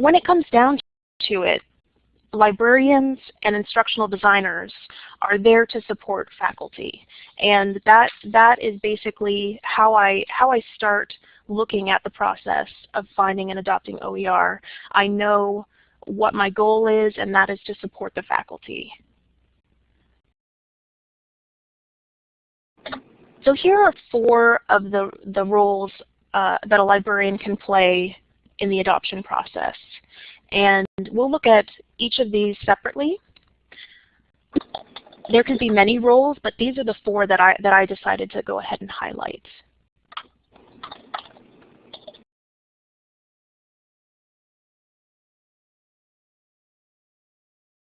when it comes down to it, librarians and instructional designers are there to support faculty. And that, that is basically how I, how I start looking at the process of finding and adopting OER. I know what my goal is, and that is to support the faculty. So here are four of the, the roles uh, that a librarian can play in the adoption process. And we'll look at each of these separately. There can be many roles, but these are the four that I, that I decided to go ahead and highlight.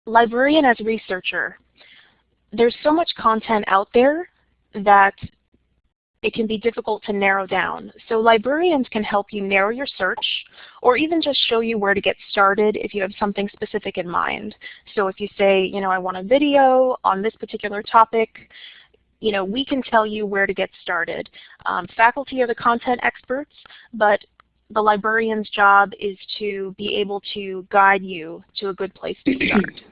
Librarian as researcher. There's so much content out there that it can be difficult to narrow down. So librarians can help you narrow your search or even just show you where to get started if you have something specific in mind. So if you say, you know, I want a video on this particular topic, you know, we can tell you where to get started. Um, faculty are the content experts, but the librarian's job is to be able to guide you to a good place to start.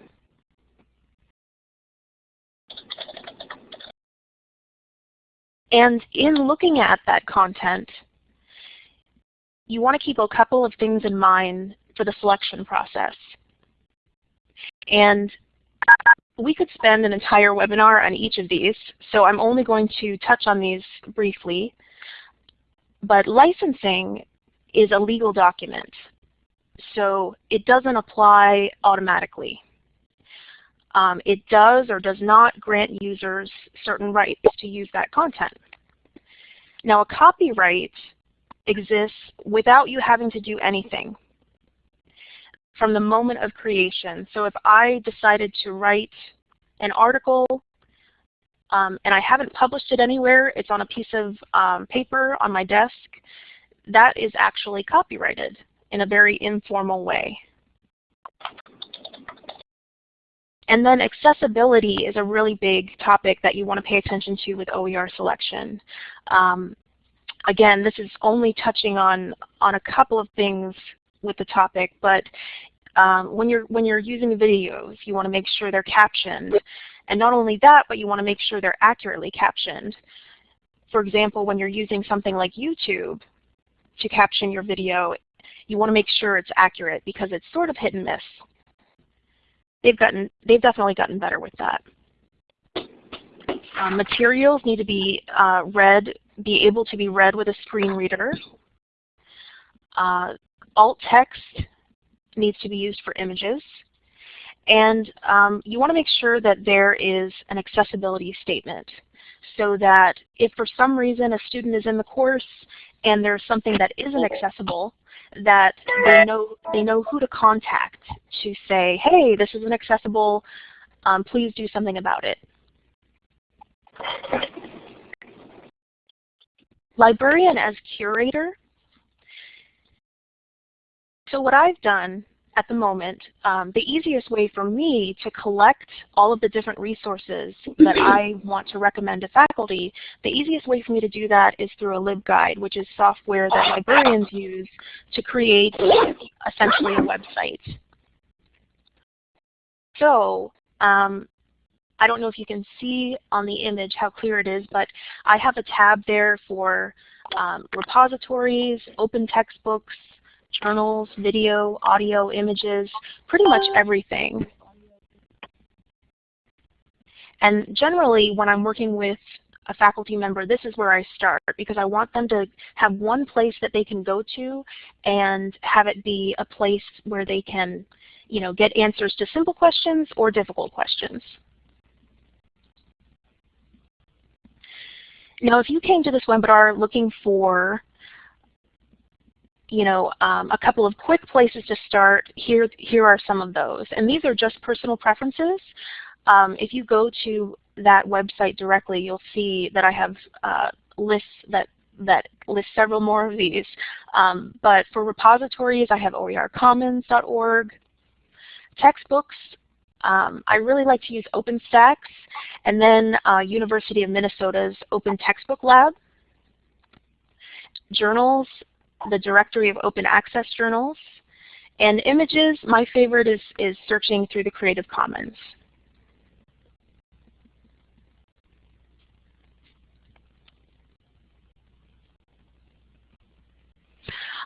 And in looking at that content, you want to keep a couple of things in mind for the selection process. And we could spend an entire webinar on each of these, so I'm only going to touch on these briefly. But licensing is a legal document, so it doesn't apply automatically. Um, it does or does not grant users certain rights to use that content. Now a copyright exists without you having to do anything from the moment of creation. So if I decided to write an article um, and I haven't published it anywhere, it's on a piece of um, paper on my desk, that is actually copyrighted in a very informal way. And then accessibility is a really big topic that you want to pay attention to with OER selection. Um, again, this is only touching on, on a couple of things with the topic, but um, when you're when you're using videos, you want to make sure they're captioned. And not only that, but you want to make sure they're accurately captioned. For example, when you're using something like YouTube to caption your video, you want to make sure it's accurate because it's sort of hit and miss they've gotten they've definitely gotten better with that. Um, materials need to be uh, read, be able to be read with a screen reader. Uh, alt text needs to be used for images. And um, you want to make sure that there is an accessibility statement so that if for some reason a student is in the course and there's something that isn't accessible, that they know they know who to contact to say, hey, this isn't accessible, um, please do something about it. Librarian as curator. So what I've done at the moment, um, the easiest way for me to collect all of the different resources that I want to recommend to faculty, the easiest way for me to do that is through a LibGuide, which is software that librarians use to create essentially a website. So um, I don't know if you can see on the image how clear it is, but I have a tab there for um, repositories, open textbooks, journals, video, audio, images, pretty much everything. And generally, when I'm working with a faculty member, this is where I start because I want them to have one place that they can go to and have it be a place where they can you know, get answers to simple questions or difficult questions. Now, if you came to this webinar looking for you know, um, a couple of quick places to start, here, here are some of those. And these are just personal preferences. Um, if you go to that website directly, you'll see that I have uh, lists that that list several more of these. Um, but for repositories, I have oercommons.org. Textbooks, um, I really like to use OpenStax, and then uh, University of Minnesota's Open Textbook Lab. Journals, the directory of open access journals, And images, my favorite is, is searching through the Creative Commons.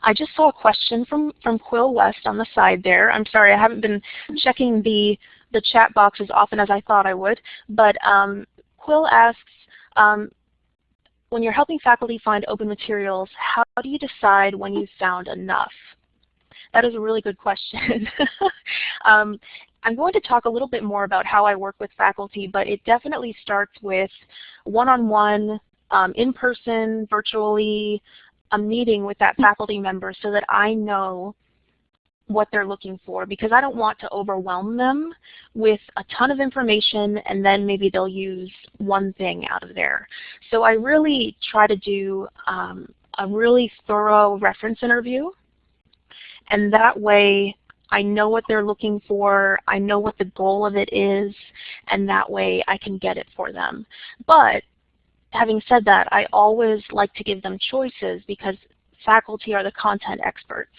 I just saw a question from, from Quill West on the side there. I'm sorry, I haven't been checking the, the chat box as often as I thought I would. But um, Quill asks, um, when you're helping faculty find open materials, how do you decide when you've found enough? That is a really good question. um, I'm going to talk a little bit more about how I work with faculty, but it definitely starts with one-on-one, -on -one, um, in-person, virtually, a meeting with that faculty member so that I know what they're looking for because I don't want to overwhelm them with a ton of information and then maybe they'll use one thing out of there. So I really try to do um, a really thorough reference interview and that way I know what they're looking for, I know what the goal of it is, and that way I can get it for them. But having said that, I always like to give them choices because faculty are the content experts.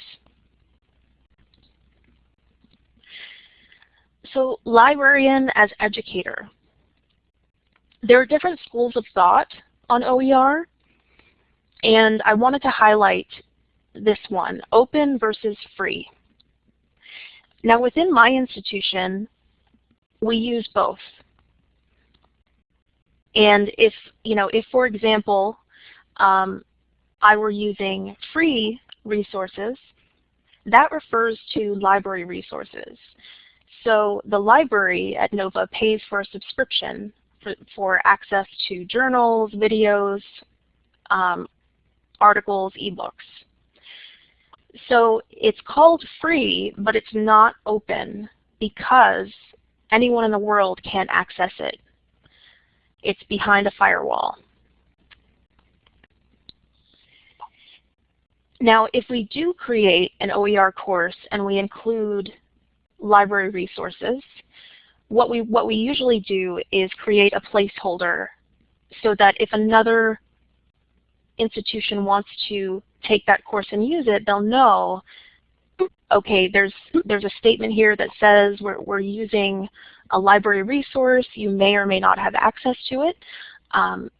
So librarian as educator. There are different schools of thought on OER, and I wanted to highlight this one, open versus free. Now within my institution, we use both. And if, you know, if for example, um, I were using free resources, that refers to library resources. So the library at NOVA pays for a subscription for, for access to journals, videos, um, articles, ebooks. So it's called free, but it's not open because anyone in the world can't access it. It's behind a firewall. Now, if we do create an OER course and we include library resources, what we, what we usually do is create a placeholder so that if another institution wants to take that course and use it, they'll know, okay, there's, there's a statement here that says we're, we're using a library resource. You may or may not have access to it. Um,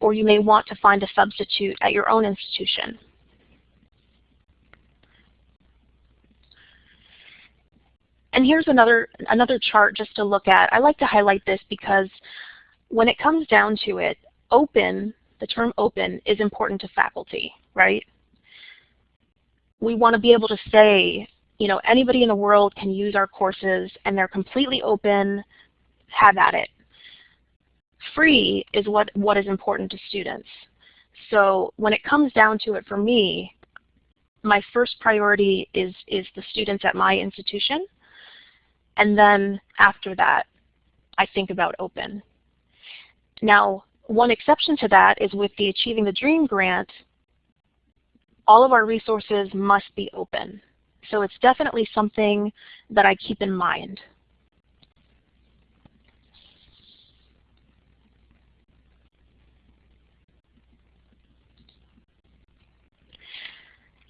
or you may want to find a substitute at your own institution. And here's another, another chart just to look at. I like to highlight this because when it comes down to it, open, the term open, is important to faculty, right? We want to be able to say, you know, anybody in the world can use our courses and they're completely open, have at it. Free is what, what is important to students. So when it comes down to it for me, my first priority is, is the students at my institution. And then after that, I think about open. Now, one exception to that is with the Achieving the Dream grant, all of our resources must be open. So it's definitely something that I keep in mind.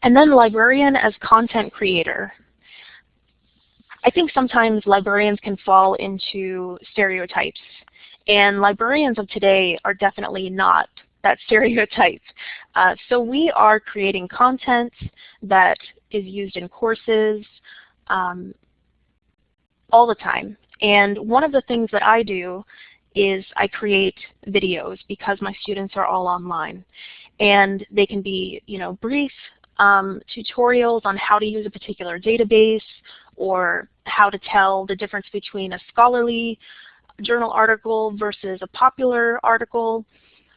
And then librarian as content creator. I think sometimes librarians can fall into stereotypes. And librarians of today are definitely not that stereotype. Uh, so we are creating content that is used in courses um, all the time. And one of the things that I do is I create videos because my students are all online. And they can be you know, brief um, tutorials on how to use a particular database or how to tell the difference between a scholarly journal article versus a popular article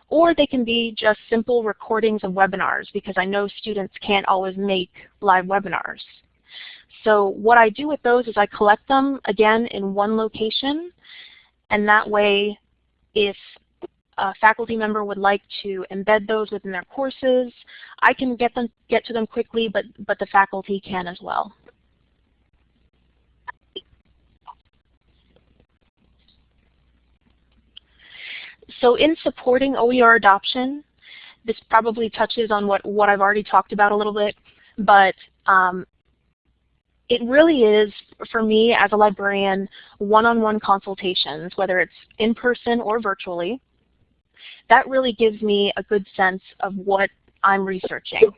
or they can be just simple recordings of webinars because I know students can't always make live webinars. So what I do with those is I collect them again in one location and that way if a faculty member would like to embed those within their courses, I can get them get to them quickly, but, but the faculty can as well. So in supporting OER adoption, this probably touches on what, what I've already talked about a little bit, but um, it really is, for me as a librarian, one-on-one -on -one consultations, whether it's in person or virtually. That really gives me a good sense of what I'm researching.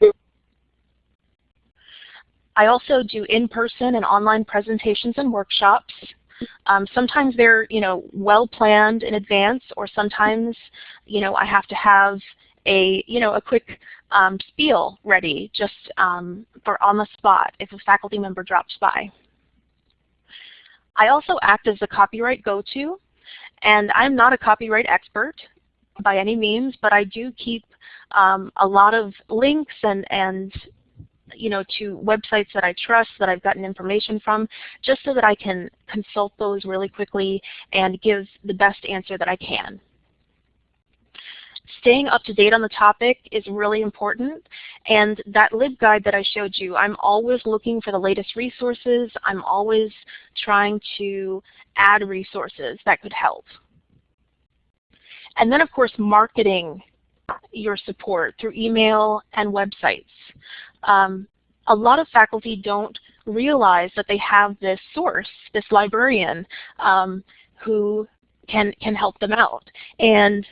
I also do in-person and online presentations and workshops. Um, sometimes they're you know well planned in advance, or sometimes you know I have to have a you know a quick um, spiel ready just um, for on the spot if a faculty member drops by. I also act as the copyright go-to, and I'm not a copyright expert by any means, but I do keep um, a lot of links and, and you know, to websites that I trust, that I've gotten information from, just so that I can consult those really quickly and give the best answer that I can. Staying up to date on the topic is really important. And that LibGuide that I showed you, I'm always looking for the latest resources. I'm always trying to add resources that could help. And then of course marketing your support through email and websites. Um, a lot of faculty don't realize that they have this source, this librarian, um, who can, can help them out. And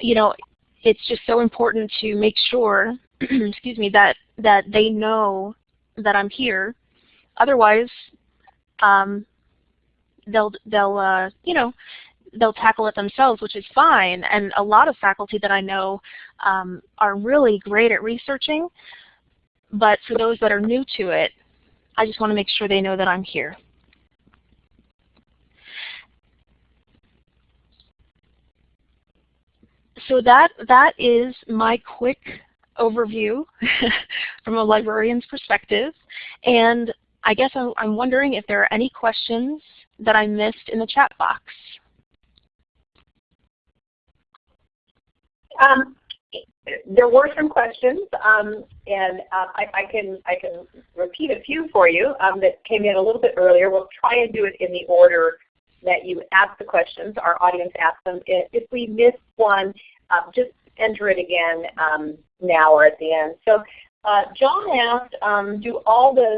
you know, it's just so important to make sure, excuse me, that that they know that I'm here. Otherwise, um, they'll they'll uh, you know they'll tackle it themselves, which is fine. And a lot of faculty that I know um, are really great at researching. But for those that are new to it, I just want to make sure they know that I'm here. so that that is my quick overview from a librarian's perspective. And I guess I'm, I'm wondering if there are any questions that I missed in the chat box. Um, there were some questions, um, and uh, I, I, can I can repeat a few for you um, that came in a little bit earlier. We'll try and do it in the order that you asked the questions, our audience asked them. If we missed one, uh, just enter it again um, now or at the end. So uh, John asked, um, do all the